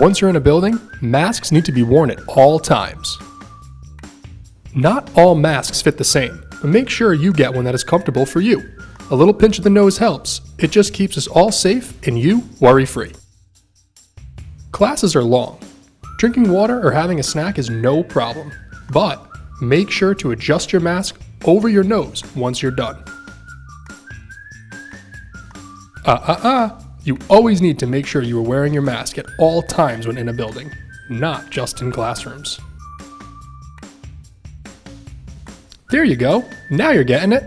Once you're in a building, masks need to be worn at all times. Not all masks fit the same, but make sure you get one that is comfortable for you. A little pinch of the nose helps. It just keeps us all safe and you worry free. Classes are long. Drinking water or having a snack is no problem, but make sure to adjust your mask over your nose once you're done. Uh uh uh, you always need to make sure you are wearing your mask at all times when in a building, not just in classrooms. There you go, now you're getting it.